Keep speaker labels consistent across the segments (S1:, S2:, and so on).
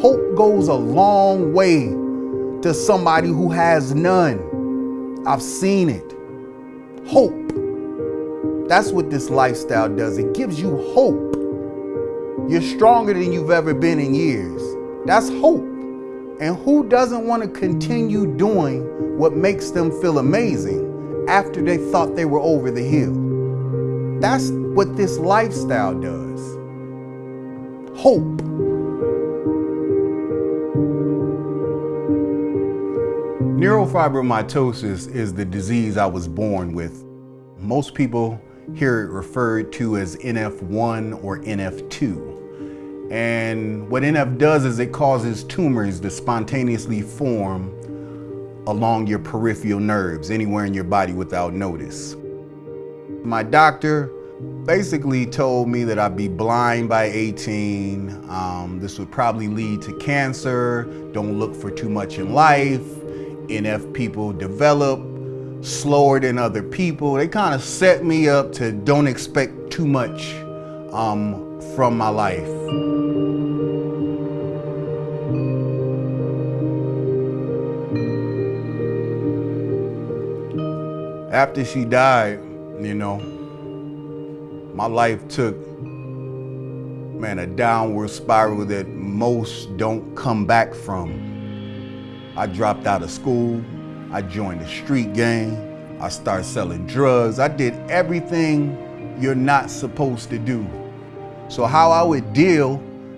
S1: Hope goes a long way to somebody who has none. I've seen it. Hope. That's what this lifestyle does. It gives you hope. You're stronger than you've ever been in years. That's hope. And who doesn't want to continue doing what makes them feel amazing after they thought they were over the hill? That's what this lifestyle does. Hope. Neurofibromatosis is the disease I was born with. Most people hear it referred to as NF1 or NF2. And what NF does is it causes tumors to spontaneously form along your peripheral nerves, anywhere in your body without notice. My doctor basically told me that I'd be blind by 18. Um, this would probably lead to cancer. Don't look for too much in life. NF people develop slower than other people. They kind of set me up to don't expect too much um, from my life. After she died, you know, my life took, man, a downward spiral that most don't come back from. I dropped out of school. I joined the street gang. I started selling drugs. I did everything you're not supposed to do. So how I would deal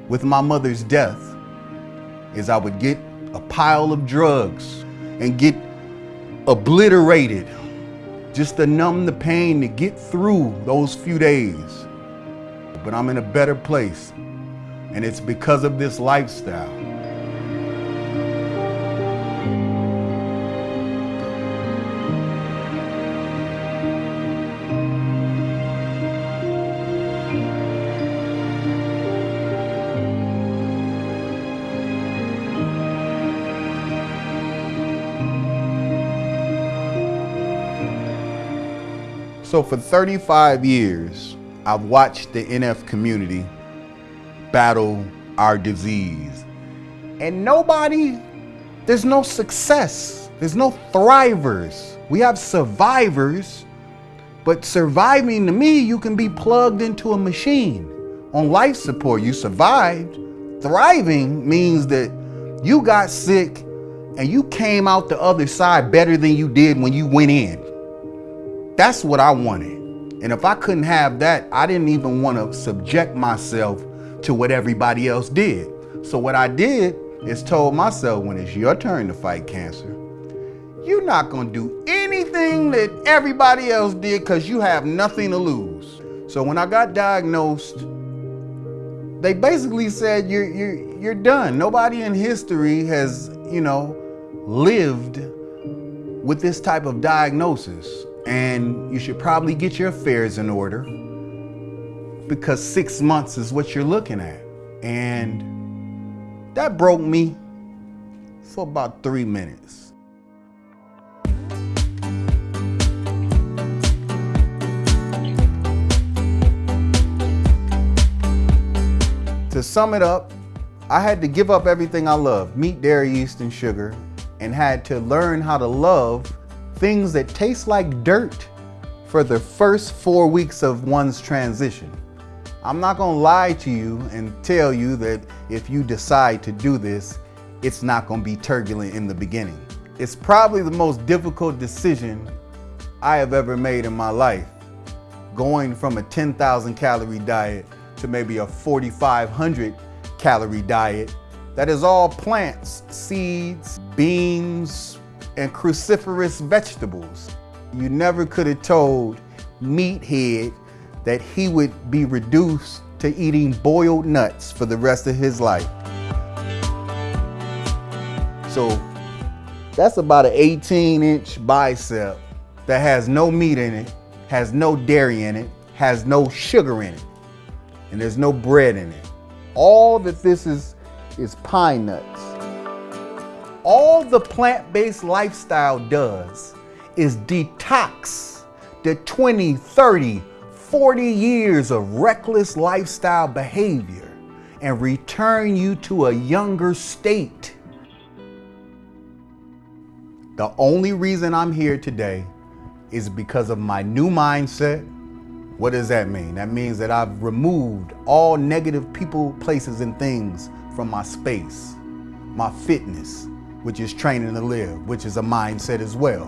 S1: with my mother's death is I would get a pile of drugs and get obliterated just to numb the pain to get through those few days. But I'm in a better place and it's because of this lifestyle. So for 35 years, I've watched the NF community battle our disease. And nobody, there's no success. There's no thrivers. We have survivors, but surviving to me, you can be plugged into a machine. On life support, you survived. Thriving means that you got sick and you came out the other side better than you did when you went in. That's what I wanted. And if I couldn't have that, I didn't even want to subject myself to what everybody else did. So what I did is told myself when it's your turn to fight cancer, you're not going to do anything that everybody else did because you have nothing to lose. So when I got diagnosed, they basically said you're, you're, you're done. Nobody in history has, you know, lived with this type of diagnosis and you should probably get your affairs in order because six months is what you're looking at. And that broke me for about three minutes. To sum it up, I had to give up everything I love, meat, dairy, yeast, and sugar, and had to learn how to love things that taste like dirt for the first four weeks of one's transition. I'm not gonna lie to you and tell you that if you decide to do this, it's not gonna be turbulent in the beginning. It's probably the most difficult decision I have ever made in my life. Going from a 10,000 calorie diet to maybe a 4,500 calorie diet that is all plants, seeds, beans, and cruciferous vegetables. You never could have told Meathead that he would be reduced to eating boiled nuts for the rest of his life. So that's about an 18 inch bicep that has no meat in it, has no dairy in it, has no sugar in it, and there's no bread in it. All that this is, is pine nuts. All the plant-based lifestyle does is detox the 20, 30, 40 years of reckless lifestyle behavior and return you to a younger state. The only reason I'm here today is because of my new mindset. What does that mean? That means that I've removed all negative people, places, and things from my space, my fitness, which is training to live, which is a mindset as well.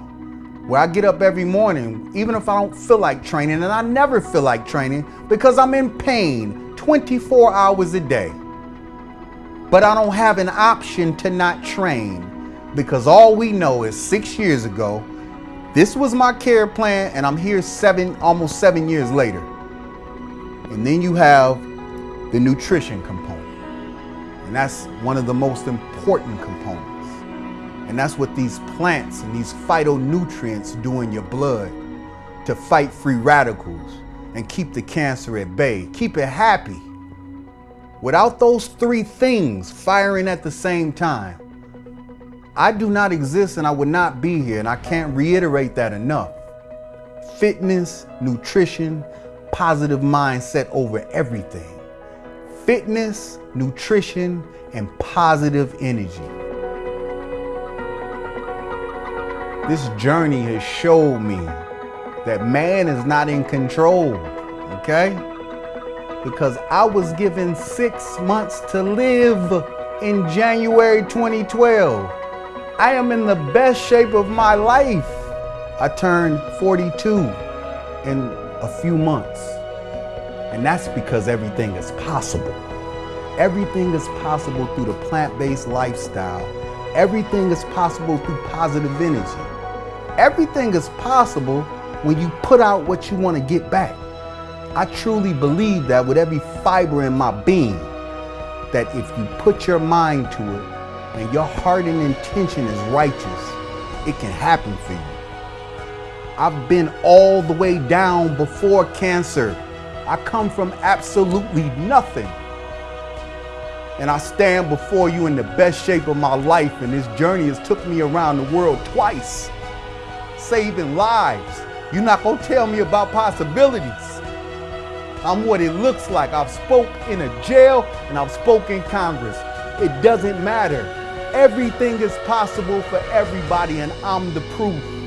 S1: Where I get up every morning, even if I don't feel like training, and I never feel like training because I'm in pain 24 hours a day. But I don't have an option to not train because all we know is six years ago, this was my care plan, and I'm here seven, almost seven years later. And then you have the nutrition component. And that's one of the most important components. And that's what these plants and these phytonutrients do in your blood to fight free radicals and keep the cancer at bay, keep it happy. Without those three things firing at the same time, I do not exist and I would not be here, and I can't reiterate that enough. Fitness, nutrition, positive mindset over everything. Fitness, nutrition, and positive energy. This journey has showed me that man is not in control, okay? Because I was given six months to live in January 2012. I am in the best shape of my life. I turned 42 in a few months. And that's because everything is possible. Everything is possible through the plant-based lifestyle. Everything is possible through positive energy. Everything is possible when you put out what you want to get back. I truly believe that with every fiber in my being, that if you put your mind to it and your heart and intention is righteous, it can happen for you. I've been all the way down before cancer. I come from absolutely nothing. And I stand before you in the best shape of my life, and this journey has took me around the world twice saving lives. You're not going to tell me about possibilities. I'm what it looks like. I've spoke in a jail and I've spoken in Congress. It doesn't matter. Everything is possible for everybody and I'm the proof.